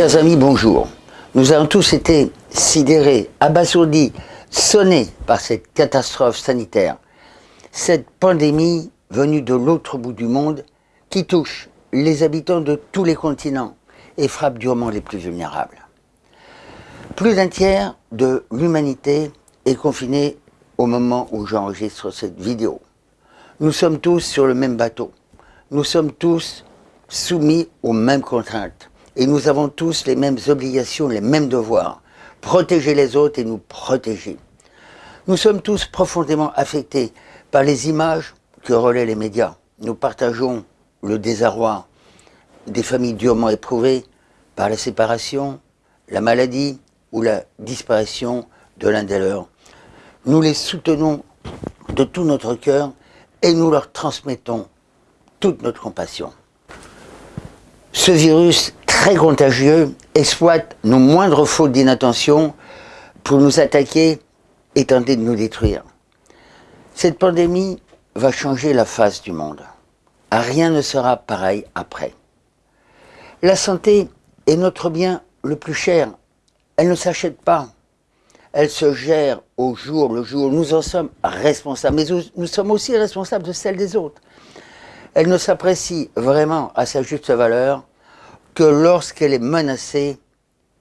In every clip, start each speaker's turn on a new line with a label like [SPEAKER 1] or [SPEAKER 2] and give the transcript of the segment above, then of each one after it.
[SPEAKER 1] Chers amis, bonjour. Nous avons tous été sidérés, abasourdis, sonnés par cette catastrophe sanitaire. Cette pandémie venue de l'autre bout du monde qui touche les habitants de tous les continents et frappe durement les plus vulnérables. Plus d'un tiers de l'humanité est confiné au moment où j'enregistre cette vidéo. Nous sommes tous sur le même bateau. Nous sommes tous soumis aux mêmes contraintes. Et nous avons tous les mêmes obligations, les mêmes devoirs. Protéger les autres et nous protéger. Nous sommes tous profondément affectés par les images que relaient les médias. Nous partageons le désarroi des familles durement éprouvées par la séparation, la maladie ou la disparition de l'un des leurs. Nous les soutenons de tout notre cœur et nous leur transmettons toute notre compassion. Ce virus très contagieux exploite nos moindres fautes d'inattention pour nous attaquer et tenter de nous détruire. Cette pandémie va changer la face du monde. Rien ne sera pareil après. La santé est notre bien le plus cher. Elle ne s'achète pas. Elle se gère au jour le jour. Nous en sommes responsables, mais nous sommes aussi responsables de celle des autres. Elle ne s'apprécie vraiment à sa juste valeur que lorsqu'elle est menacée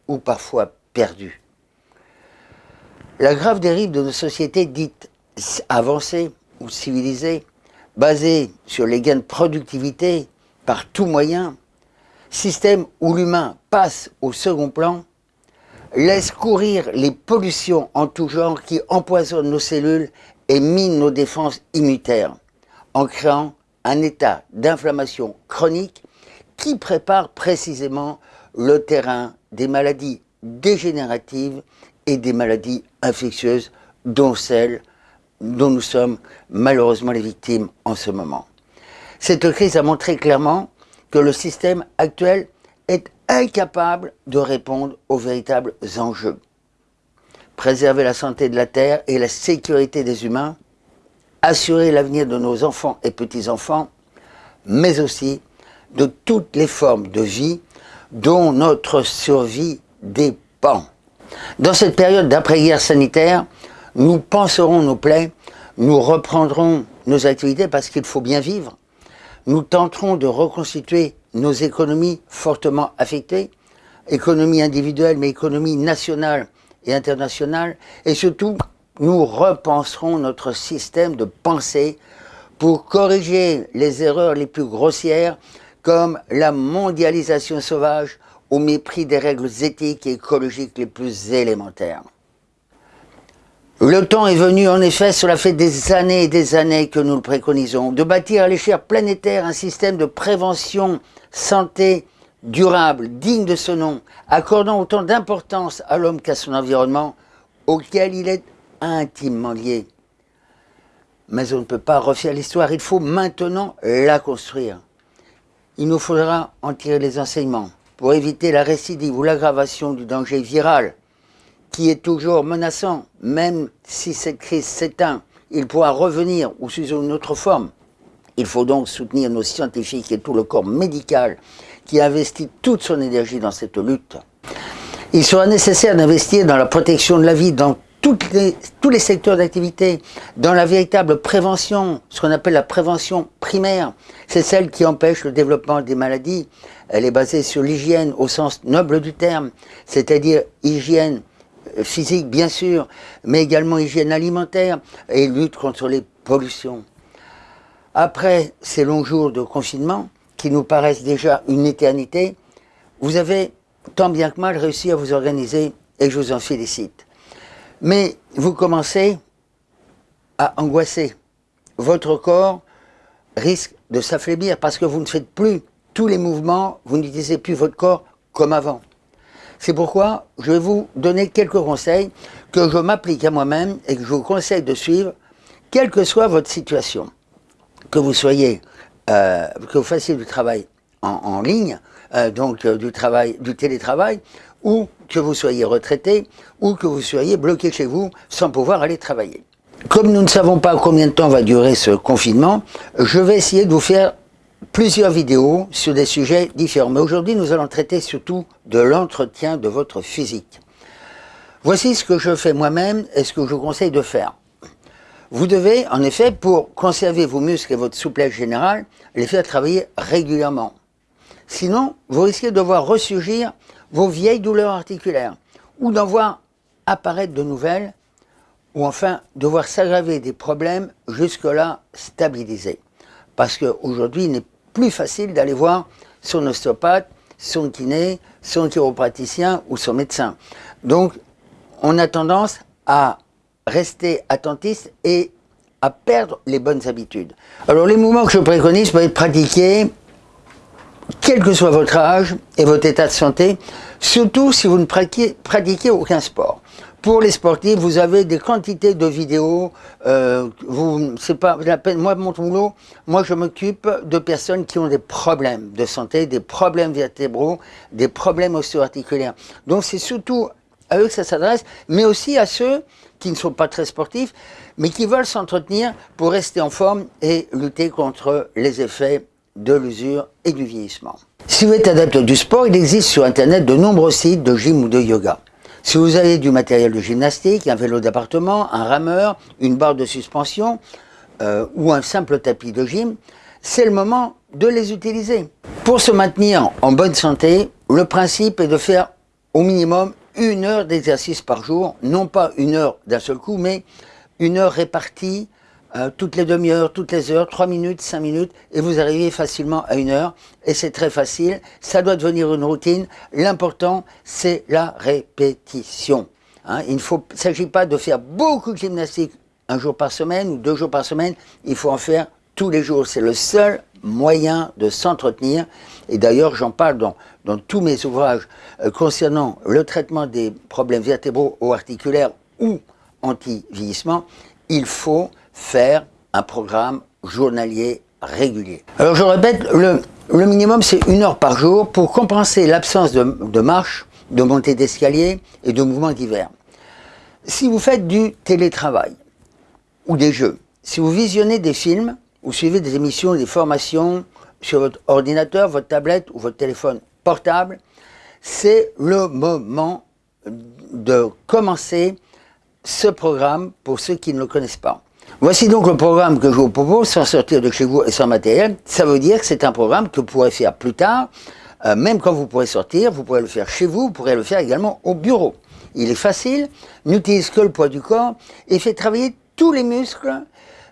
[SPEAKER 1] ou parfois perdue. La grave dérive de nos sociétés dites avancées ou civilisées, basées sur les gains de productivité par tout moyen, système où l'humain passe au second plan, laisse courir les pollutions en tout genre qui empoisonnent nos cellules et minent nos défenses immunitaires, en créant un état d'inflammation chronique qui prépare précisément le terrain des maladies dégénératives et des maladies infectieuses, dont celles dont nous sommes malheureusement les victimes en ce moment. Cette crise a montré clairement que le système actuel est incapable de répondre aux véritables enjeux. Préserver la santé de la Terre et la sécurité des humains, assurer l'avenir de nos enfants et petits-enfants, mais aussi de toutes les formes de vie dont notre survie dépend. Dans cette période d'après-guerre sanitaire, nous penserons nos plaies, nous reprendrons nos activités parce qu'il faut bien vivre, nous tenterons de reconstituer nos économies fortement affectées, économie individuelle mais économie nationale et internationale, et surtout nous repenserons notre système de pensée pour corriger les erreurs les plus grossières comme la mondialisation sauvage au mépris des règles éthiques et écologiques les plus élémentaires. Le temps est venu, en effet, cela fait des années et des années que nous le préconisons, de bâtir à l'échelle planétaire un système de prévention santé durable, digne de ce nom, accordant autant d'importance à l'homme qu'à son environnement, auquel il est intimement lié. Mais on ne peut pas refaire l'histoire, il faut maintenant la construire il nous faudra en tirer les enseignements pour éviter la récidive ou l'aggravation du danger viral qui est toujours menaçant, même si cette crise s'éteint, il pourra revenir ou sous une autre forme. Il faut donc soutenir nos scientifiques et tout le corps médical qui investit toute son énergie dans cette lutte. Il sera nécessaire d'investir dans la protection de la vie tous les secteurs d'activité, dans la véritable prévention, ce qu'on appelle la prévention primaire, c'est celle qui empêche le développement des maladies. Elle est basée sur l'hygiène au sens noble du terme, c'est-à-dire hygiène euh, physique bien sûr, mais également hygiène alimentaire et lutte contre les pollutions. Après ces longs jours de confinement, qui nous paraissent déjà une éternité, vous avez tant bien que mal réussi à vous organiser et je vous en félicite. Mais vous commencez à angoisser. Votre corps risque de s'affaiblir parce que vous ne faites plus tous les mouvements, vous n'utilisez plus votre corps comme avant. C'est pourquoi je vais vous donner quelques conseils que je m'applique à moi-même et que je vous conseille de suivre, quelle que soit votre situation. Que vous soyez, euh, que vous fassiez du travail en, ligne, euh, donc euh, du, travail, du télétravail, ou que vous soyez retraité, ou que vous soyez bloqué chez vous sans pouvoir aller travailler. Comme nous ne savons pas combien de temps va durer ce confinement, je vais essayer de vous faire plusieurs vidéos sur des sujets différents. Mais aujourd'hui, nous allons traiter surtout de l'entretien de votre physique. Voici ce que je fais moi-même et ce que je vous conseille de faire. Vous devez, en effet, pour conserver vos muscles et votre souplesse générale, les faire travailler régulièrement. Sinon, vous risquez de voir ressurgir vos vieilles douleurs articulaires ou d'en voir apparaître de nouvelles ou enfin de voir s'aggraver des problèmes jusque-là stabilisés. Parce qu'aujourd'hui, il n'est plus facile d'aller voir son ostéopathe, son kiné, son chiropraticien ou son médecin. Donc, on a tendance à rester attentiste et à perdre les bonnes habitudes. Alors, les mouvements que je préconise peuvent être pratiqués quel que soit votre âge et votre état de santé, surtout si vous ne pratiquez, aucun sport. Pour les sportifs, vous avez des quantités de vidéos. Euh, vous, c'est pas la peine. Moi, mon boulot, moi, je m'occupe de personnes qui ont des problèmes de santé, des problèmes vertébraux, des problèmes ostéo-articulaires. Donc, c'est surtout à eux que ça s'adresse, mais aussi à ceux qui ne sont pas très sportifs, mais qui veulent s'entretenir pour rester en forme et lutter contre les effets de l'usure et du vieillissement. Si vous êtes adepte du sport, il existe sur Internet de nombreux sites de gym ou de yoga. Si vous avez du matériel de gymnastique, un vélo d'appartement, un rameur, une barre de suspension euh, ou un simple tapis de gym, c'est le moment de les utiliser. Pour se maintenir en bonne santé, le principe est de faire au minimum une heure d'exercice par jour, non pas une heure d'un seul coup, mais une heure répartie euh, toutes les demi-heures, toutes les heures, trois minutes, cinq minutes, et vous arrivez facilement à une heure. Et c'est très facile, ça doit devenir une routine. L'important, c'est la répétition. Hein. il ne s'agit pas de faire beaucoup de gymnastique un jour par semaine ou deux jours par semaine, il faut en faire tous les jours. C'est le seul moyen de s'entretenir. Et d'ailleurs, j'en parle dans, dans, tous mes ouvrages euh, concernant le traitement des problèmes vertébraux ou articulaires ou anti-vieillissement. Il faut faire un programme journalier régulier. Alors je répète, le, minimum c'est une heure par jour pour compenser l'absence de, de, marche, de montée d'escalier et de mouvements divers. Si vous faites du télétravail ou des jeux, si vous visionnez des films ou suivez des émissions, des formations sur votre ordinateur, votre tablette ou votre téléphone portable, c'est le moment de commencer ce programme pour ceux qui ne le connaissent pas. Voici donc le programme que je vous propose, sans sortir de chez vous et sans matériel. Ça veut dire que c'est un programme que vous pourrez faire plus tard, euh, même quand vous pourrez sortir, vous pourrez le faire chez vous, vous pourrez le faire également au bureau. Il est facile, n'utilise que le poids du corps et fait travailler tous les muscles,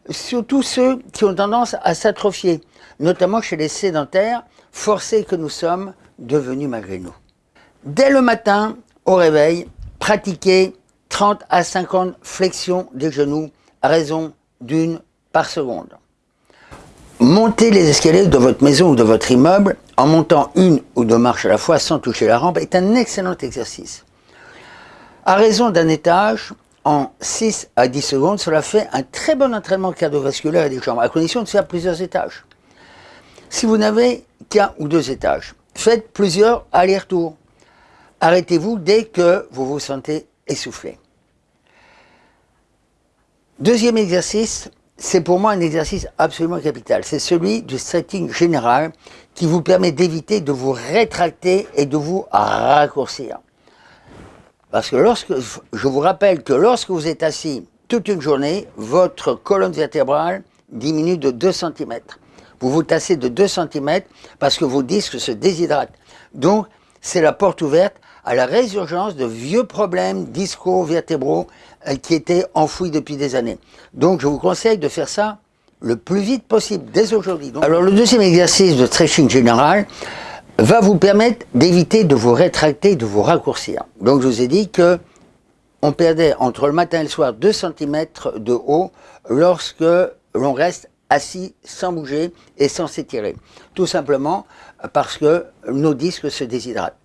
[SPEAKER 1] surtout ceux qui ont tendance à s'atrophier, notamment chez les sédentaires, forcés que nous sommes devenus malgré nous. Dès le matin, au réveil, pratiquez 30 à 50 flexions des genoux raison d'une par seconde. Monter les escaliers de votre maison ou de votre immeuble en montant une ou deux marches à la fois sans toucher la rampe est un excellent exercice. À raison d'un étage, en 6 à 10 secondes, cela fait un très bon entraînement cardiovasculaire des jambes, à condition de faire plusieurs étages. Si vous n'avez qu'un ou deux étages, faites plusieurs allers-retours. Arrêtez-vous dès que vous vous sentez essoufflé. Deuxième exercice, c'est pour moi un exercice absolument capital. C'est celui du stretching général qui vous permet d'éviter de vous rétracter et de vous raccourcir. Parce que lorsque, je vous rappelle que lorsque vous êtes assis toute une journée, votre colonne vertébrale diminue de 2 cm. Vous vous tassez de 2 cm parce que vos disques se déshydratent. Donc, c'est la porte ouverte à la résurgence de vieux problèmes disco-vertébraux euh, qui étaient enfouis depuis des années. Donc je vous conseille de faire ça le plus vite possible, dès aujourd'hui. Alors le deuxième exercice de stretching général va vous permettre d'éviter de vous rétracter, de vous raccourcir. Donc je vous ai dit que on perdait entre le matin et le soir 2 cm de haut lorsque l'on reste assis sans bouger et sans s'étirer. Tout simplement parce que nos disques se déshydratent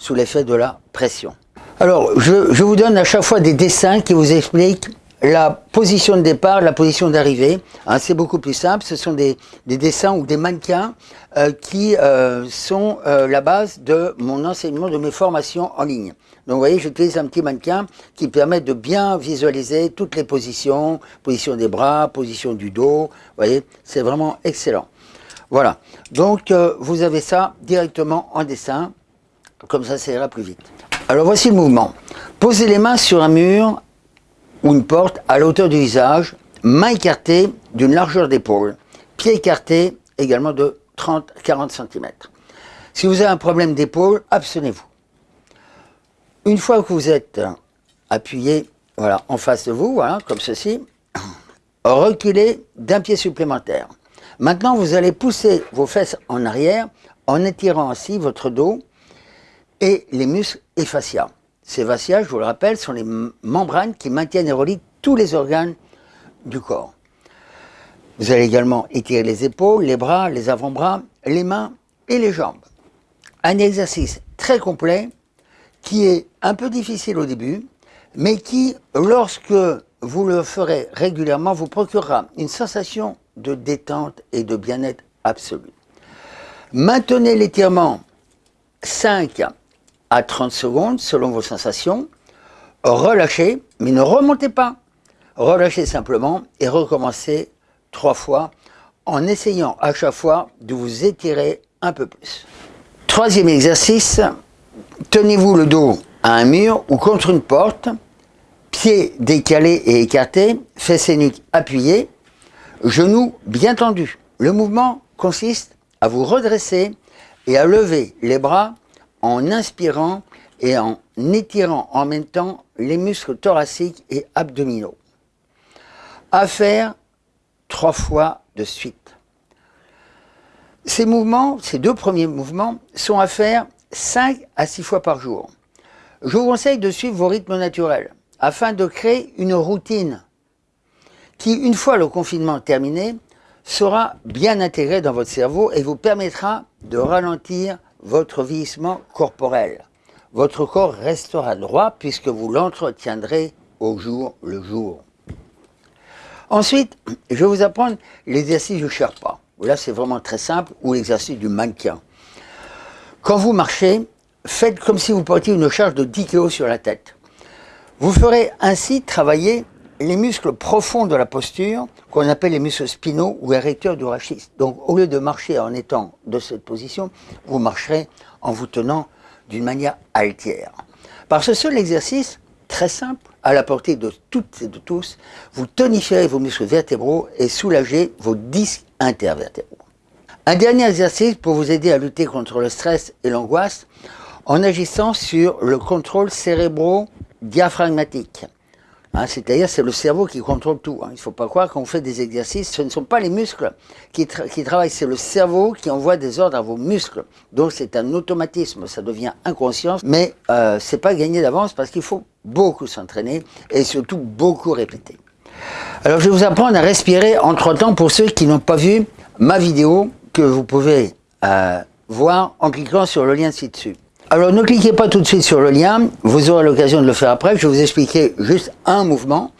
[SPEAKER 1] sous l'effet de la pression. Alors, je, vous donne à chaque fois des dessins qui vous expliquent la position de départ, la position d'arrivée. Hein, c'est beaucoup plus simple. Ce sont des, dessins ou des mannequins euh, qui euh, sont euh, la base de mon enseignement, de mes formations en ligne. Donc, vous voyez, j'utilise un petit mannequin qui permet de bien visualiser toutes les positions, position des bras, position du dos. Vous voyez, c'est vraiment excellent. Voilà. Donc, euh, vous avez ça directement en dessin. Comme ça, ça ira plus vite. Alors, voici le mouvement. Posez les mains sur un mur ou une porte à la hauteur du visage, mains écartées d'une largeur d'épaule, pieds écartés également de 30-40 cm. Si vous avez un problème d'épaule, abstenez-vous. Une fois que vous êtes appuyé voilà, en face de vous, voilà, comme ceci, reculez d'un pied supplémentaire. Maintenant, vous allez pousser vos fesses en arrière en étirant ainsi votre dos et les muscles et fascias. Ces fascias, je vous le rappelle, sont les membranes qui maintiennent et relient tous les organes du corps. Vous allez également étirer les épaules, les bras, les avant-bras, les mains et les jambes. Un exercice très complet qui est un peu difficile au début, mais qui, lorsque vous le ferez régulièrement, vous procurera une sensation de détente et de bien-être absolu. Maintenez l'étirement 5 à 30 secondes selon vos sensations. Relâchez, mais ne remontez pas. Relâchez simplement et recommencez trois fois en essayant à chaque fois de vous étirer un peu plus. Troisième exercice, tenez-vous le dos à un mur ou contre une porte, pieds décalés et écartés, fesses et nuques appuyées, genoux bien tendus. Le mouvement consiste à vous redresser et à lever les bras en inspirant et en étirant en même temps les muscles thoraciques et abdominaux. À faire trois fois de suite. Ces mouvements, ces deux premiers mouvements, sont à faire 5 à 6 fois par jour. Je vous conseille de suivre vos rythmes naturels afin de créer une routine qui, une fois le confinement terminé, sera bien intégrée dans votre cerveau et vous permettra de ralentir votre vieillissement corporel. Votre corps restera droit puisque vous l'entretiendrez au jour le jour. Ensuite, je vais vous apprendre l'exercice du Sherpa. Là, c'est vraiment très simple, ou l'exercice du mannequin. Quand vous marchez, faites comme si vous portiez une charge de 10 kg sur la tête. Vous ferez ainsi travailler les muscles profonds de la posture, qu'on appelle les muscles spinaux ou érecteurs du rachis. Donc, au lieu de marcher en étant de cette position, vous marcherez en vous tenant d'une manière altière. Par ce seul exercice, très simple, à la portée de toutes et de tous, vous tonifierez vos muscles vertébraux et soulagez vos disques intervertébraux. Un dernier exercice pour vous aider à lutter contre le stress et l'angoisse en agissant sur le contrôle cérébro-diaphragmatique. Hein, c'est-à-dire c'est le cerveau qui contrôle tout. Hein. Il ne faut pas croire qu'on fait des exercices, ce ne sont pas les muscles qui, travaillent, c'est le cerveau qui envoie des ordres à vos muscles. Donc c'est un automatisme, ça devient inconscient, mais euh, c'est pas gagné d'avance parce qu'il faut beaucoup s'entraîner et surtout beaucoup répéter. Alors je vais vous apprendre à respirer en trois temps pour ceux qui n'ont pas vu ma vidéo que vous pouvez euh, voir en cliquant sur le lien ci-dessus. Alors ne cliquez pas tout de suite sur le lien, vous aurez l'occasion de le faire après. Je vais vous expliquer juste un mouvement.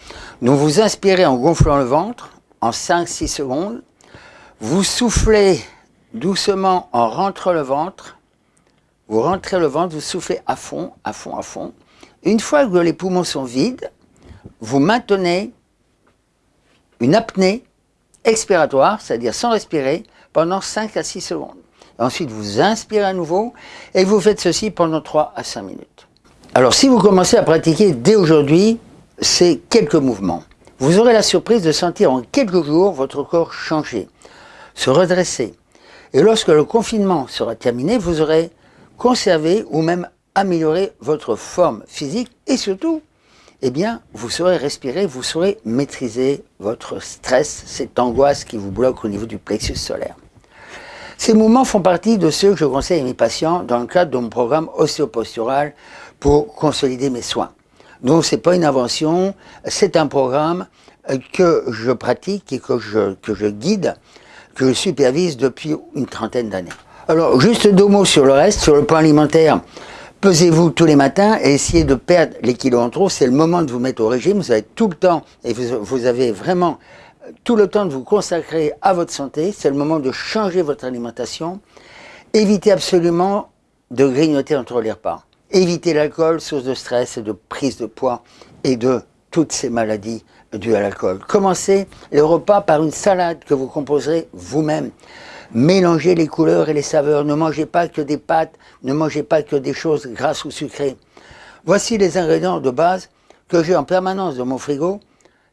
[SPEAKER 1] Donc vous inspirez en gonflant le ventre en 5-6 secondes. Vous soufflez doucement en rentrant le ventre. Vous rentrez le ventre, vous soufflez à fond, à fond, à fond. Une fois que les poumons sont vides, vous maintenez une apnée expiratoire, c'est-à-dire sans respirer, pendant 5 à 6 secondes. Ensuite, vous inspirez à nouveau et vous faites ceci pendant 3 à 5 minutes. Alors, si vous commencez à pratiquer dès aujourd'hui ces quelques mouvements, vous aurez la surprise de sentir en quelques jours votre corps changer, se redresser. Et lorsque le confinement sera terminé, vous aurez conservé ou même amélioré votre forme physique et surtout, eh bien, vous saurez respirer, vous saurez maîtriser votre stress, cette angoisse qui vous bloque au niveau du plexus solaire. Ces mouvements font partie de ceux que je conseille à mes patients dans le cadre de mon programme ostéopostural pour consolider mes soins. Donc c'est pas une invention, c'est un programme euh, que je pratique et que je, que je guide, que je supervise depuis une trentaine d'années. Alors juste deux mots sur le reste, sur le plan alimentaire. Pesez-vous tous les matins et essayez de perdre les kilos en trop. C'est le moment de vous mettre au régime. Vous avez tout le temps et vous, vous avez vraiment tout le temps de vous consacrer à votre santé, c'est le moment de changer votre alimentation. Évitez absolument de grignoter entre les repas. Évitez l'alcool, source de stress et de prise de poids et de toutes ces maladies dues à l'alcool. Commencez les repas par une salade que vous composerez vous-même. Mélangez les couleurs et les saveurs. Ne mangez pas que des pâtes, ne mangez pas que des choses grasses ou sucrées. Voici les ingrédients de base que j'ai en permanence dans mon frigo.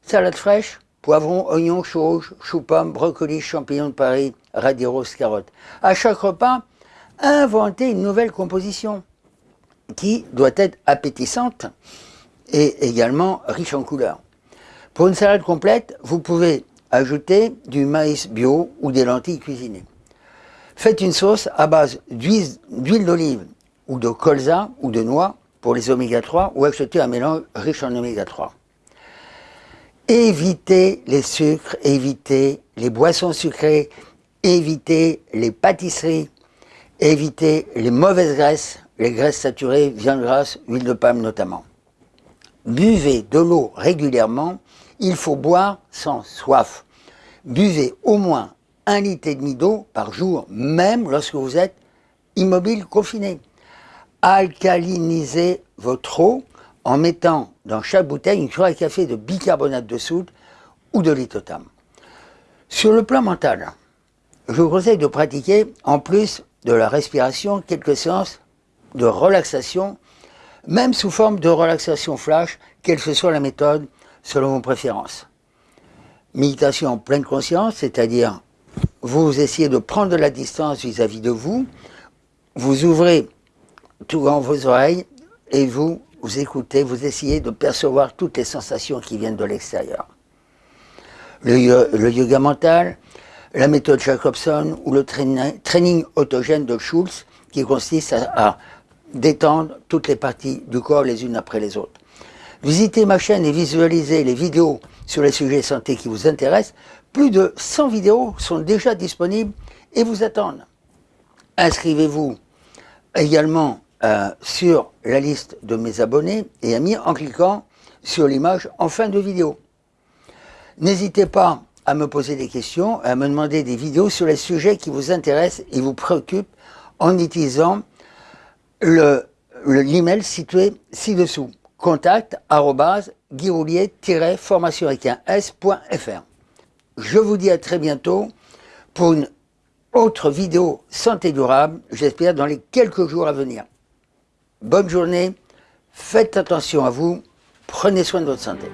[SPEAKER 1] Salade fraîche, poivron, oignons, choux rouges, choux pommes, brocolis, champignons de Paris, radis roses, carottes. À chaque repas, inventez une nouvelle composition qui doit être appétissante et également riche en couleurs. Pour une salade complète, vous pouvez ajouter du maïs bio ou des lentilles cuisinées. Faites une sauce à base d'huile d'olive ou de colza ou de noix pour les oméga 3 ou achetez un mélange riche en oméga 3. Évitez les sucres, évitez les boissons sucrées, évitez les pâtisseries, évitez les mauvaises graisses, les graisses saturées, viande grasse, huile de palme notamment. Buvez de l'eau régulièrement, il faut boire sans soif. Buvez au moins un litre et demi d'eau par jour, même lorsque vous êtes immobile, confiné. Alcalinisez votre eau en mettant dans chaque bouteille une cuillère à café de bicarbonate de soude ou de lithotam. Sur le plan mental, je vous conseille de pratiquer, en plus de la respiration, quelques séances de relaxation, même sous forme de relaxation flash, quelle que soit la méthode, selon vos préférences. Méditation en pleine conscience, c'est-à-dire vous essayez de prendre de la distance vis-à-vis de vous, vous ouvrez tout grand vos oreilles et vous, vous écoutez, vous essayez de percevoir toutes les sensations qui viennent de l'extérieur. Le, yoga mental, la méthode Jacobson ou le training, autogène de Schulz qui consiste à détendre toutes les parties du corps les unes après les autres. Visitez ma chaîne et visualisez les vidéos sur les sujets santé qui vous intéressent. Plus de 100 vidéos sont déjà disponibles et vous attendent. Inscrivez-vous également euh, sur la liste de mes abonnés et amis en cliquant sur l'image en fin de vidéo. N'hésitez pas à me poser des questions, à me demander des vidéos sur les sujets qui vous intéressent et vous préoccupent en utilisant l'email situé ci-dessous. Contact formation s.fr. Je vous dis à très bientôt pour une autre vidéo santé durable, j'espère dans les quelques jours à venir. Bonne journée, faites attention à vous, prenez soin de votre santé.